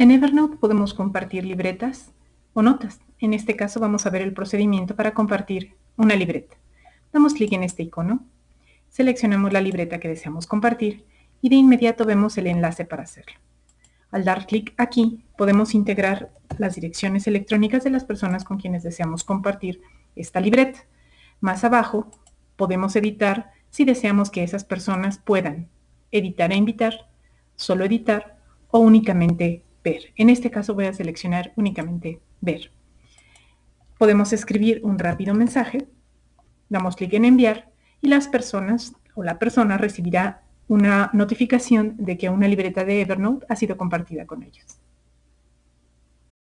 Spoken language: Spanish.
En Evernote podemos compartir libretas o notas. En este caso vamos a ver el procedimiento para compartir una libreta. Damos clic en este icono, seleccionamos la libreta que deseamos compartir y de inmediato vemos el enlace para hacerlo. Al dar clic aquí, podemos integrar las direcciones electrónicas de las personas con quienes deseamos compartir esta libreta. Más abajo, podemos editar si deseamos que esas personas puedan editar e invitar, solo editar o únicamente ver. En este caso voy a seleccionar únicamente ver. Podemos escribir un rápido mensaje, damos clic en enviar y las personas o la persona recibirá una notificación de que una libreta de Evernote ha sido compartida con ellos.